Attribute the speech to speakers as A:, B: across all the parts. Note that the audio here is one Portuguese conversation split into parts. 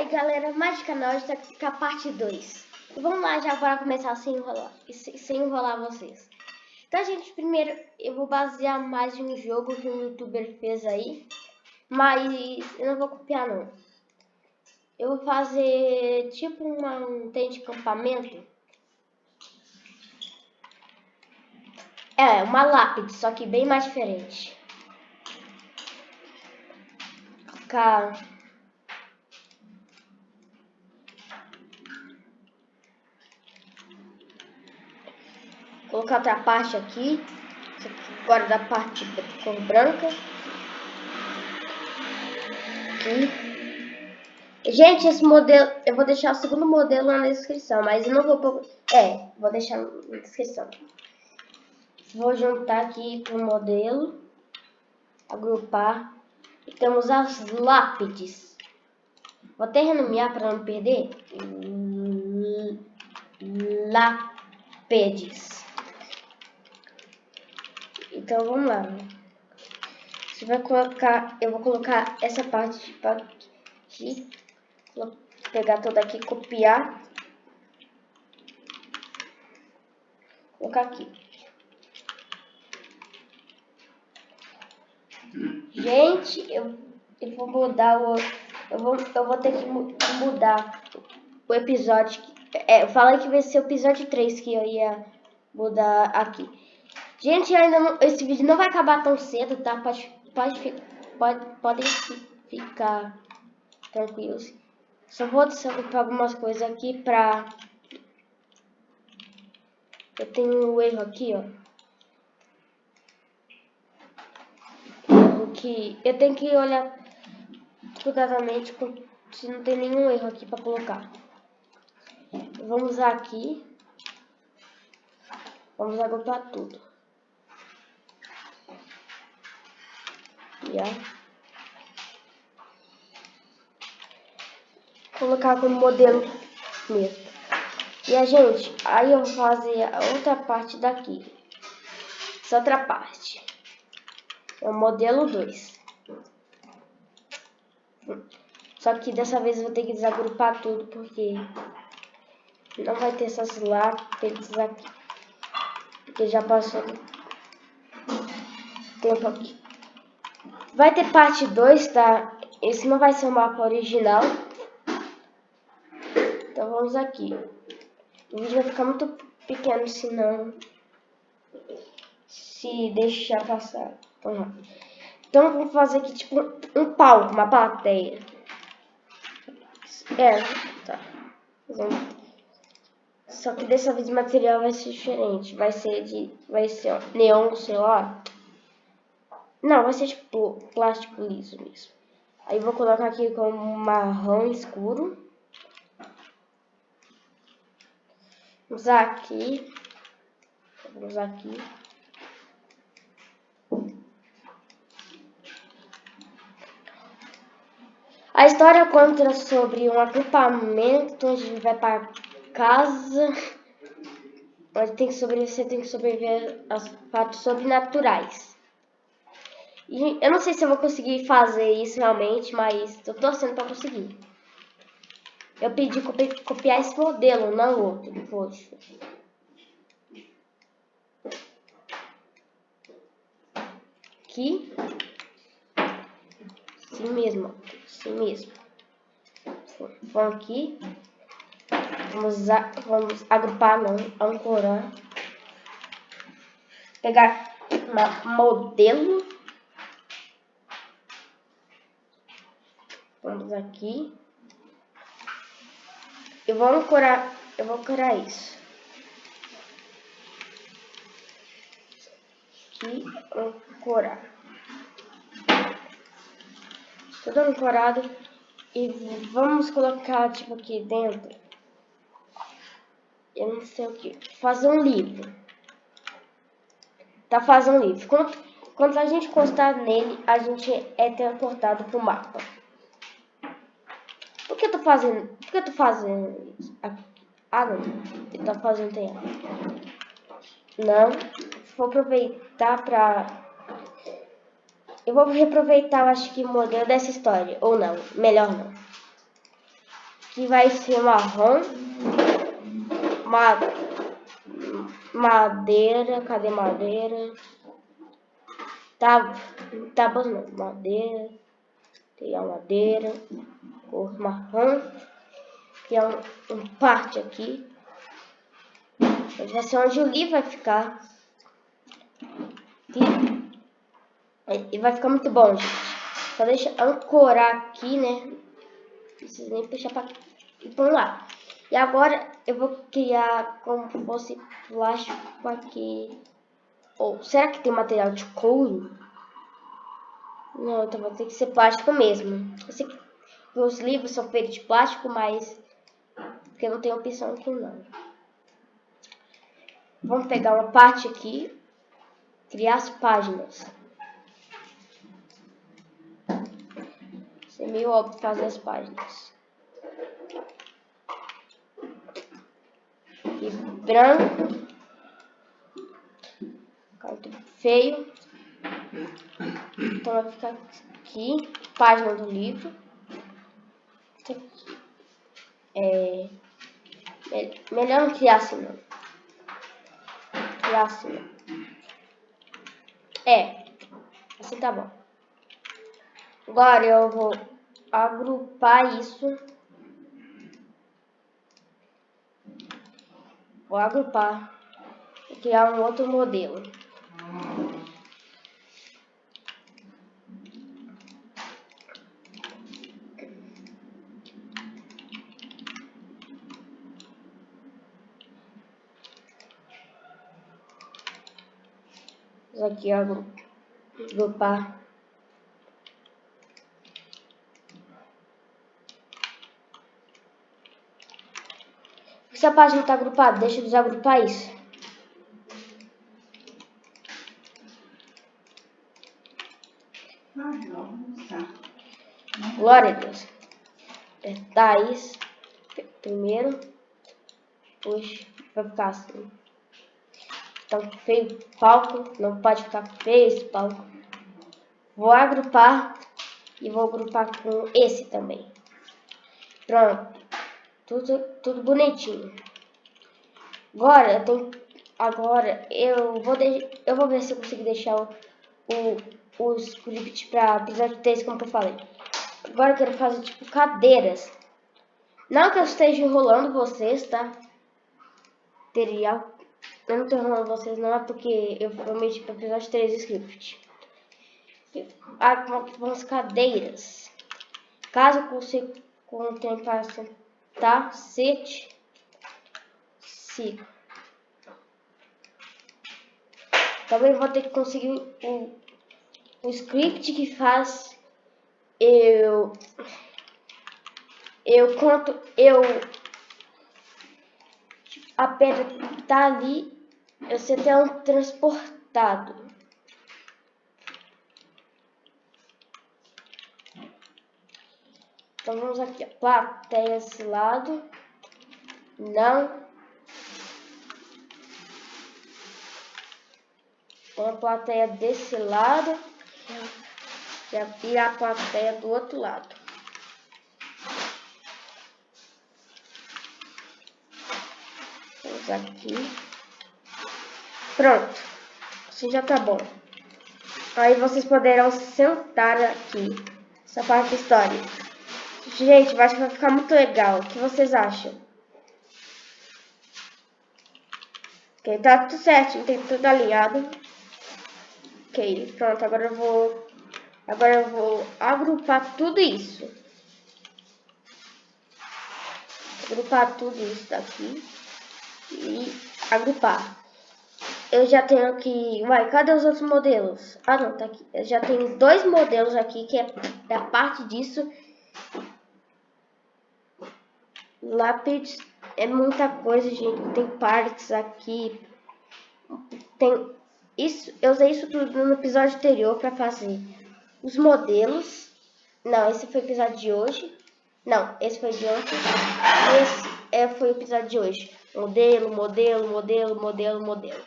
A: aí, galera, mais de canal está com a parte 2. Vamos lá já para começar sem enrolar, sem enrolar vocês. Então, gente, primeiro eu vou basear mais um jogo que um youtuber fez aí. Mas eu não vou copiar não. Eu vou fazer tipo uma, um tente de acampamento. É, uma lápide, só que bem mais diferente. Colocar colocar outra parte aqui. Agora da parte cor branca. Aqui. Gente, esse modelo, eu vou deixar o segundo modelo na descrição, mas eu não vou é, vou deixar na descrição. Vou juntar aqui com o modelo, agrupar, e temos as lápides. Vou até renomear para não perder. Lápides. Então vamos lá. Você vai colocar, eu vou colocar essa parte aqui, vou pegar toda aqui, copiar, colocar aqui. Gente, eu, eu vou mudar o, eu vou, eu vou ter que mudar o episódio. É, eu falei que vai ser o episódio 3 que eu ia mudar aqui. Gente, ainda não, esse vídeo não vai acabar tão cedo, tá? Pode, pode, pode, podem ficar tranquilos. Só vou para algumas coisas aqui pra... Eu tenho um erro aqui, ó. Que... Eu tenho que olhar cuidadosamente se não tem nenhum erro aqui pra colocar. Vamos aqui. Vamos agrupar tudo. Colocar como modelo mesmo. E a gente, aí eu vou fazer a outra parte daqui. Essa outra parte. É o modelo 2. Só que dessa vez eu vou ter que desagrupar tudo, porque não vai ter essas lápis aqui. Porque já passou tempo aqui. Vai ter parte 2, tá? Esse não vai ser o mapa original. Então vamos aqui. O vídeo vai ficar muito pequeno se não... Se deixar passar. Então, então vamos fazer aqui tipo um palco, uma plateia. É, tá. Só que dessa vez o material vai ser diferente. Vai ser de. Vai ser ó, neon, sei lá. Não, vai ser tipo plástico liso mesmo. Aí vou colocar aqui com marrom escuro. Usar aqui. Vamos usar aqui. A história conta sobre um acampamento onde a gente vai para casa. Onde tem que sobreviver, tem que sobreviver aos fatos sobrenaturais. Eu não sei se eu vou conseguir fazer isso realmente, mas tô torcendo pra conseguir. Eu pedi copi copiar esse modelo, não outro, poxa. Aqui. Assim mesmo, assim mesmo. Vamos aqui. Vamos, vamos agrupar, não, ancorar. Pegar uma modelo. Vamos aqui. Eu vou ancorar, eu vou ancorar isso. Aqui, ancorar. Tudo ancorado. E vamos colocar, tipo, aqui dentro. Eu não sei o que. Fazer um livro. Tá fazendo um livro. Quando, quando a gente encostar nele, a gente é teleportado pro mapa fazendo? Por que eu tô fazendo? Ah, não. Eu tô fazendo tem. Não. Vou aproveitar pra... Eu vou reaproveitar, acho que o modelo dessa história. Ou não. Melhor não. que vai ser marrom, ma madeira, cadê madeira? Tá, tábuas não, madeira, tem a madeira, cor marrom, que é um, um parte aqui, mas vai ser onde o livro vai ficar. E, e vai ficar muito bom, gente. Só deixa ancorar aqui, né? Não precisa nem puxar pra... E vamos lá. E agora eu vou criar como fosse plástico aqui. Ou será que tem material de couro? Não, então vai ter que ser plástico mesmo. Eu sei que os livros são feitos de plástico, mas porque não tem opção aqui não. Vamos pegar uma parte aqui, criar as páginas. Isso é meio óbvio fazer as páginas. E branco. Canto feio. Então vai ficar aqui, página do livro. É, melhor não criar assim não. Criar assim não. É, assim tá bom. Agora eu vou agrupar isso. Vou agrupar e criar um outro modelo. Aqui agrupar Se a página está agrupada, deixa eu desagrupar isso. Glória a Deus. Apertar isso primeiro. Puxa, vai ficar assim. Então, feio palco, não pode ficar feio esse palco. Vou agrupar e vou agrupar com esse também. Pronto, tudo, tudo bonitinho. Agora, eu tenho, agora eu vou, de, eu vou ver se eu consigo deixar o, o, o script para episódio 3, como eu falei. Agora eu quero fazer tipo cadeiras. Não que eu esteja enrolando vocês, tá? Teria eu não tô enrolando vocês não, é porque eu prometi para episódio 3 script. Algumas cadeiras. Caso você contém para sentar, sete, cinco. Também vou ter que conseguir um, um script que faz eu eu conto eu a pedra tá ali você tem um transportado. Então vamos aqui, ó. plateia esse lado. Não. Tem a plateia desse lado. Já a plateia do outro lado. Vamos aqui. Pronto. Assim já tá bom. Aí vocês poderão sentar aqui. Essa parte da história. Gente, eu acho que vai ficar muito legal. O que vocês acham? Ok, tá tudo certo. Tem tudo alinhado. Ok, pronto. Agora eu vou... Agora eu vou agrupar tudo isso. Agrupar tudo isso daqui. E agrupar eu já tenho aqui... Uai, cadê os outros modelos? Ah, não, tá aqui. Eu já tenho dois modelos aqui, que é, é a parte disso. Lápis é muita coisa, gente. Tem partes aqui. Tem isso, eu usei isso tudo no episódio anterior para fazer os modelos. Não, esse foi o episódio de hoje. Não, esse foi de ontem. Esse é, foi o episódio de hoje. Modelo, modelo, modelo, modelo, modelo.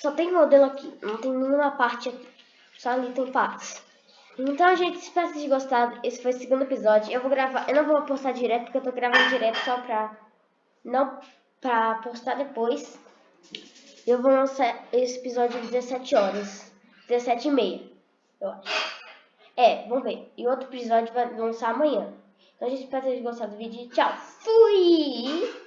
A: Só tem modelo aqui, não tem nenhuma parte aqui. Só ali tem partes. Então, gente, espero que vocês gostado. Esse foi o segundo episódio. Eu vou gravar, eu não vou postar direto, porque eu tô gravando direto só pra não pra postar depois. Eu vou lançar esse episódio às 17 horas. 17 e meia, eu acho. É, vamos ver. E outro episódio vai lançar amanhã. Então, gente, espero que vocês tenham gostado do vídeo. Tchau. Fui!